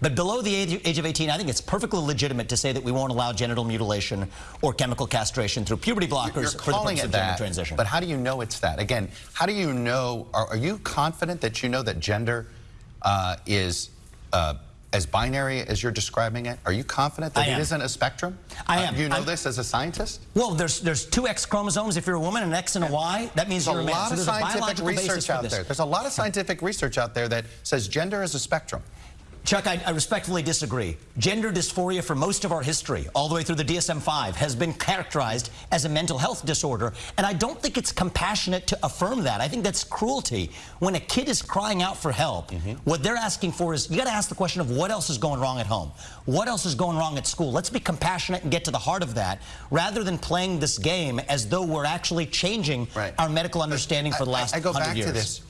But below the age, of 18, I think it's perfectly legitimate to say that we won't allow genital mutilation or chemical castration through puberty blockers You're for the purpose of gender that, transition. But how do you know it's that? Again, how do you know, are, are you confident that you know that gender uh, is uh, as binary as you're describing it? Are you confident that it isn't a spectrum? I Uh, am. do you know I'm- this as a scientist? well, there's there's two X chromosomes if you're a woman, an X and a Y. That means There's you're a a man. lot of there's a scientific research out there. There's a lot of scientific research out there that says gender is a spectrum. Chuck, I, I respectfully disagree. Gender dysphoria for most of our history, all the way through the DSM-5, has been characterized as a mental health disorder, and I don't think it's compassionate to affirm that. I think that's cruelty. When a kid is crying out for help, mm-hmm. what they're asking for is, you got to ask the question of what else is going wrong at home? What else is going wrong at school? Let's be compassionate and get to the heart of that, rather than playing this game as though we're actually changing Right. our medical understanding for the last I, I go 100 back years. to this.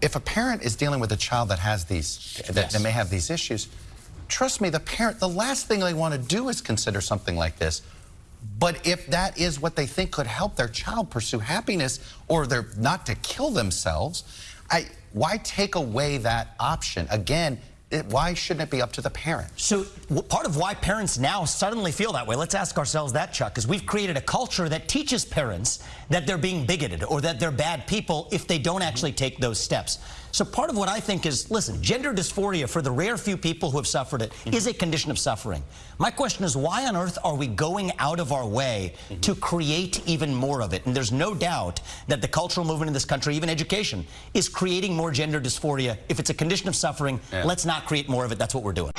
If a parent is dealing with a child that has these, that, Yes. that may have these issues, trust me, the parent, the last thing they want to do is consider something like this. But if that is what they think could help their child pursue happiness or they're not to kill themselves, I, why take away that option? Again, it, why shouldn't it be up to the parent? So w- part of why parents now suddenly feel that way, let's ask ourselves that, Chuck, is we've created a culture that teaches parents that they're being bigoted or that they're bad people if they don't actually take those steps. So part of what I think is, listen, gender dysphoria, for the rare few people who have suffered it, is a condition of suffering. My question is, why on earth are we going out of our way to create even more of it? And there's no doubt that the cultural movement in this country, even education, is creating more gender dysphoria. If it's a condition of suffering, Yeah. let's not create more of it. That's what we're doing.